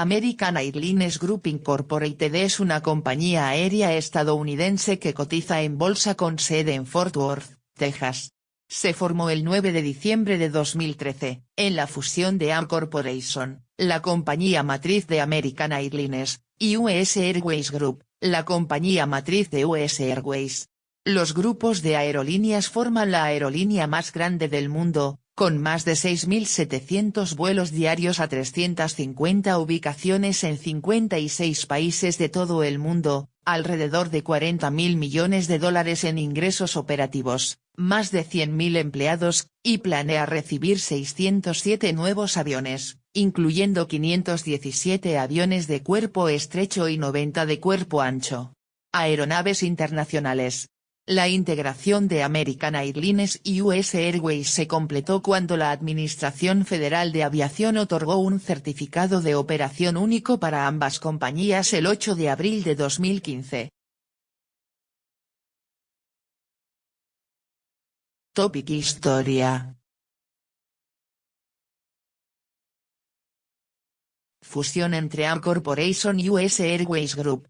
American Airlines Group Incorporated es una compañía aérea estadounidense que cotiza en bolsa con sede en Fort Worth, Texas. Se formó el 9 de diciembre de 2013, en la fusión de AM Corporation, la compañía matriz de American Airlines, y US Airways Group, la compañía matriz de US Airways. Los grupos de aerolíneas forman la aerolínea más grande del mundo, con más de 6.700 vuelos diarios a 350 ubicaciones en 56 países de todo el mundo, alrededor de 40.000 millones de dólares en ingresos operativos, más de 100.000 empleados, y planea recibir 607 nuevos aviones, incluyendo 517 aviones de cuerpo estrecho y 90 de cuerpo ancho. Aeronaves internacionales, la integración de American Airlines y US Airways se completó cuando la Administración Federal de Aviación otorgó un certificado de operación único para ambas compañías el 8 de abril de 2015. Topic Historia Fusión entre AM Corporation y US Airways Group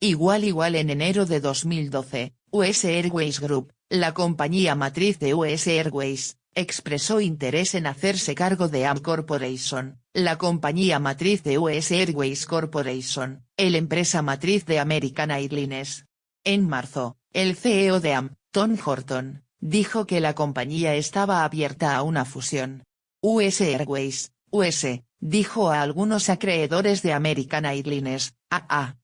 Igual igual en enero de 2012, US Airways Group, la compañía matriz de US Airways, expresó interés en hacerse cargo de AM Corporation, la compañía matriz de US Airways Corporation, el empresa matriz de American Airlines. En marzo, el CEO de AM, Tom Horton, dijo que la compañía estaba abierta a una fusión. US Airways, US, dijo a algunos acreedores de American Airlines,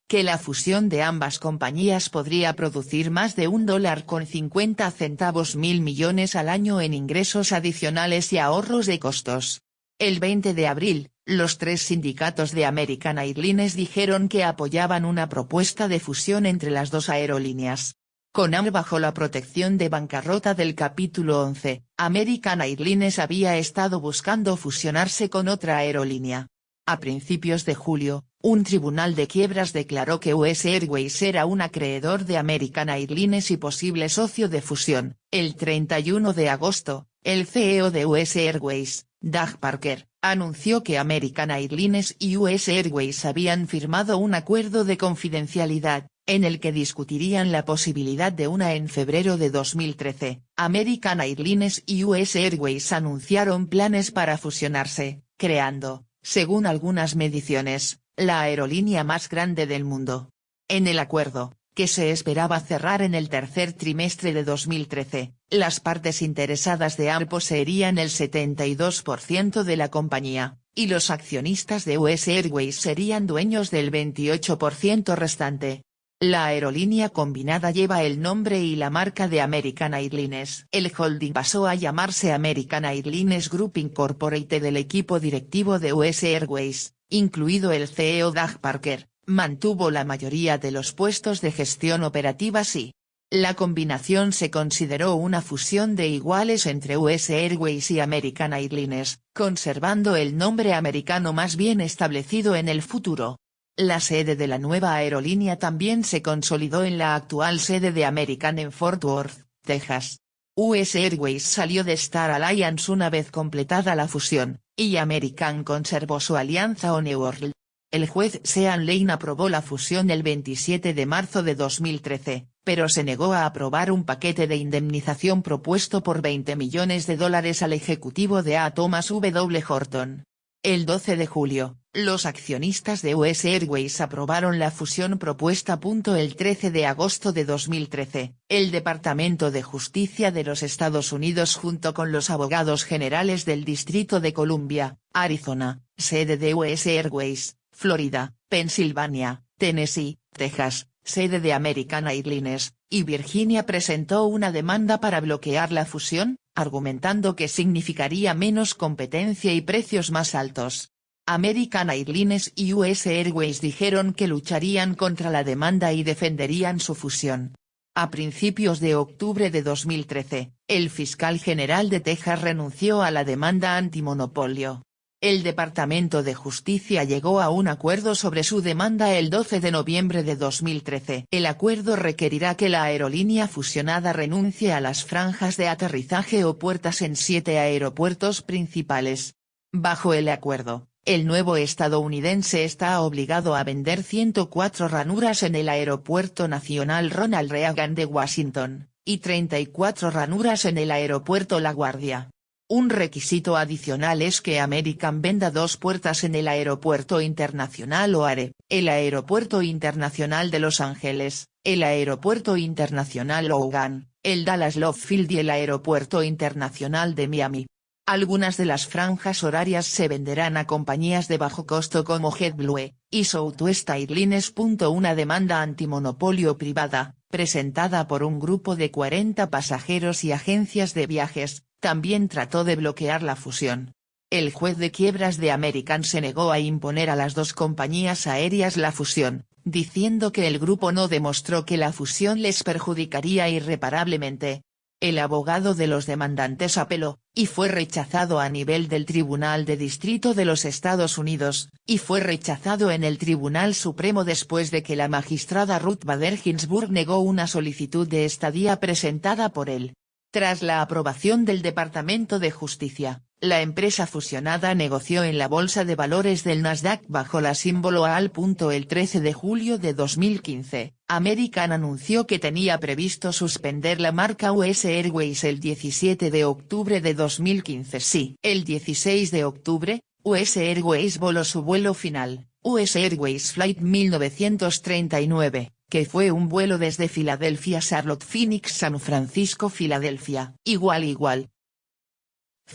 Que la fusión de ambas compañías podría producir más de un dólar con 50 centavos mil millones al año en ingresos adicionales y ahorros de costos. El 20 de abril, los tres sindicatos de American Airlines dijeron que apoyaban una propuesta de fusión entre las dos aerolíneas. Con AM bajo la protección de bancarrota del capítulo 11, American Airlines había estado buscando fusionarse con otra aerolínea. A principios de julio, un tribunal de quiebras declaró que US Airways era un acreedor de American Airlines y posible socio de fusión. El 31 de agosto, el CEO de US Airways, Doug Parker, anunció que American Airlines y US Airways habían firmado un acuerdo de confidencialidad, en el que discutirían la posibilidad de una en febrero de 2013. American Airlines y US Airways anunciaron planes para fusionarse, creando, según algunas mediciones, la aerolínea más grande del mundo. En el acuerdo, que se esperaba cerrar en el tercer trimestre de 2013, las partes interesadas de AM poseerían el 72% de la compañía, y los accionistas de US Airways serían dueños del 28% restante. La aerolínea combinada lleva el nombre y la marca de American Airlines. El holding pasó a llamarse American Airlines Group Incorporated del equipo directivo de US Airways, incluido el CEO Doug Parker, mantuvo la mayoría de los puestos de gestión operativa y la combinación se consideró una fusión de iguales entre US Airways y American Airlines, conservando el nombre americano más bien establecido en el futuro. La sede de la nueva aerolínea también se consolidó en la actual sede de American en Fort Worth, Texas. US Airways salió de Star Alliance una vez completada la fusión, y American conservó su alianza World. El juez Sean Lane aprobó la fusión el 27 de marzo de 2013, pero se negó a aprobar un paquete de indemnización propuesto por 20 millones de dólares al ejecutivo de A. Thomas W. Horton. El 12 de julio, los accionistas de US Airways aprobaron la fusión propuesta. El 13 de agosto de 2013, el Departamento de Justicia de los Estados Unidos junto con los abogados generales del Distrito de Columbia, Arizona, sede de US Airways, Florida, Pensilvania, Tennessee, Texas, sede de American Airlines, y Virginia presentó una demanda para bloquear la fusión, argumentando que significaría menos competencia y precios más altos. American Airlines y US Airways dijeron que lucharían contra la demanda y defenderían su fusión. A principios de octubre de 2013, el fiscal general de Texas renunció a la demanda antimonopolio. El Departamento de Justicia llegó a un acuerdo sobre su demanda el 12 de noviembre de 2013. El acuerdo requerirá que la aerolínea fusionada renuncie a las franjas de aterrizaje o puertas en siete aeropuertos principales. Bajo el acuerdo, el nuevo estadounidense está obligado a vender 104 ranuras en el Aeropuerto Nacional Ronald Reagan de Washington, y 34 ranuras en el Aeropuerto La Guardia. Un requisito adicional es que American venda dos puertas en el Aeropuerto Internacional OARE, el Aeropuerto Internacional de Los Ángeles, el Aeropuerto Internacional Logan, el Dallas Love Field y el Aeropuerto Internacional de Miami. Algunas de las franjas horarias se venderán a compañías de bajo costo como JetBlue, y Southwest Airlines. Una demanda antimonopolio privada, presentada por un grupo de 40 pasajeros y agencias de viajes, también trató de bloquear la fusión. El juez de quiebras de American se negó a imponer a las dos compañías aéreas la fusión, diciendo que el grupo no demostró que la fusión les perjudicaría irreparablemente. El abogado de los demandantes apeló, y fue rechazado a nivel del Tribunal de Distrito de los Estados Unidos, y fue rechazado en el Tribunal Supremo después de que la magistrada Ruth Bader Ginsburg negó una solicitud de estadía presentada por él. Tras la aprobación del Departamento de Justicia, la empresa fusionada negoció en la Bolsa de Valores del Nasdaq bajo la símbolo AL. El 13 de julio de 2015, American anunció que tenía previsto suspender la marca US Airways el 17 de octubre de 2015. Sí, el 16 de octubre, US Airways voló su vuelo final, US Airways Flight 1939 que fue un vuelo desde Filadelfia Charlotte Phoenix San Francisco Filadelfia, igual igual.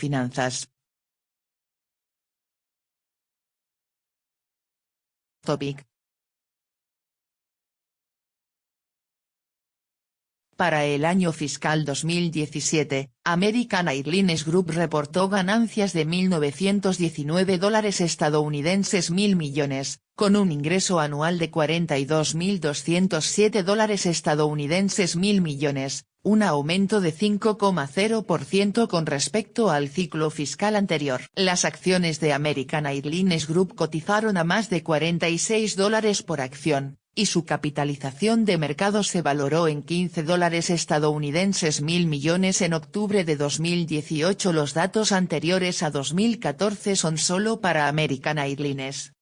Finanzas. Para el año fiscal 2017, American Airlines Group reportó ganancias de 1.919 dólares estadounidenses mil millones, con un ingreso anual de 42.207 dólares estadounidenses mil millones, un aumento de 5,0% con respecto al ciclo fiscal anterior. Las acciones de American Airlines Group cotizaron a más de 46 dólares por acción, y su capitalización de mercado se valoró en 15 dólares estadounidenses mil millones en octubre de 2018 Los datos anteriores a 2014 son solo para American Airlines.